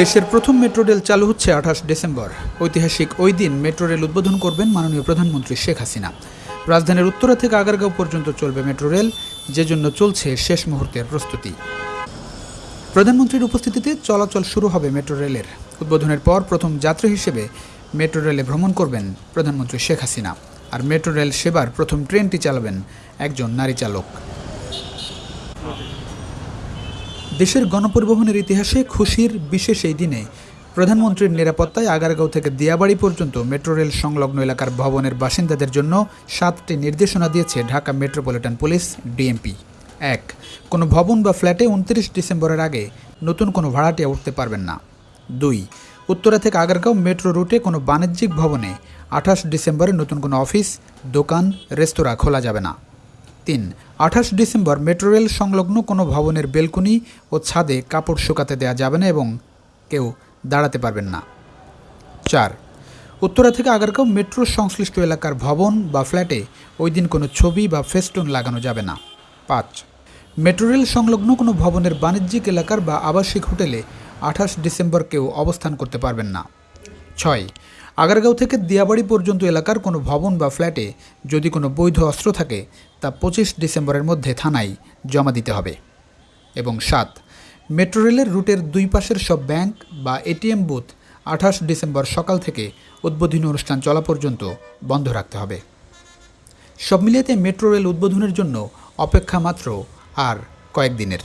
দেশের প্রথম metro rail চালু হচ্ছে আঠাশ ডিসেম্বর। ঐতিহাসিক ওই দিন মেট্রো রেল উদ্বোধন করবেন মাননীয় প্রধানমন্ত্রী শেখ হাসিনা। রাজধানীর উত্তরা থেকে আগারগাঁও পর্যন্ত চলবে মেট্রো রেল, যে জন্য চলছে শেষ মুহূর্তের প্রস্তুতি। প্রধানমন্ত্রীর উপস্থিতিতে চলাচল শুরু হবে মেট্রো রেলের। উদ্বোধনের পর প্রথম যাত্রী হিসেবে মেট্রো রেলে ভ্রমণ করবেন প্রধানমন্ত্রী শেখ হাসিনা। আর মেট্রো রেল সেবার প্রথম ট্রেনটি চালাবেন একজন নারী চালক। দেশের গণপরিবহনের ইতিহাসে খুশির বিশেষ এই দিনে প্রধানমন্ত্রীর নিরাপত্তায় আগারগাঁও থেকে দিয়াবাড়ি পর্যন্ত মেট্রো রেল সংলগ্ন এলাকার ভবনের বাসিন্দাদের জন্য সাতটি নির্দেশনা দিয়েছে ঢাকা মেট্রোপলিটন পুলিশ, ডিএমপি। এক, কোনো ভবন বা ফ্ল্যাটে উনত্রিশ ডিসেম্বরের আগে নতুন কোনো ভাড়াটিয়া উঠতে পারবেন না। দুই, উত্তরা থেকে আগারগাঁও মেট্রো রুটে কোনো বাণিজ্যিক ভবনে আঠাশ ডিসেম্বরে নতুন কোনো অফিস, দোকান, রেস্তোরাঁ খোলা যাবে না। তিন। আঠাশ ডিসেম্বর মেট্রো রেল সংলগ্ন কোনো ভবনের বেলকুনি ও ছাদে কাপড় শুকাতে দেওয়া যাবে না এবং কেউ দাঁড়াতে পারবেন না। চার। উত্তরা থেকে আগারগাঁও মেট্রো সংশ্লিষ্ট এলাকার ভবন বা ফ্ল্যাটে ওই দিন কোনো ছবি বা ফেস্টুন লাগানো যাবে না। পাঁচ। মেট্রো রেল সংলগ্ন কোনো ভবনের বাণিজ্যিক এলাকার বা আবাসিক হোটেলে আঠাশ ডিসেম্বর কেউ অবস্থান করতে পারবেন না। ছয়। আগারগাঁও থেকে দিয়াবাড়ি পর্যন্ত এলাকার কোনো ভবন বা ফ্ল্যাটে যদি কোনো বৈধ অস্ত্র থাকে, তা পঁচিশ ডিসেম্বরের মধ্যে থানায় জমা দিতে হবে। এবং সাত, মেট্রো রেলের রুটের দুই পাশের সব ব্যাংক বা এটিএম বুথ আঠাশ ডিসেম্বর সকাল থেকে উদ্বোধনী অনুষ্ঠান চলা পর্যন্ত বন্ধ রাখতে হবে। সব মিলিয়েতে মেট্রো রেল উদ্বোধনের জন্য অপেক্ষা মাত্র আর কয়েকদিনের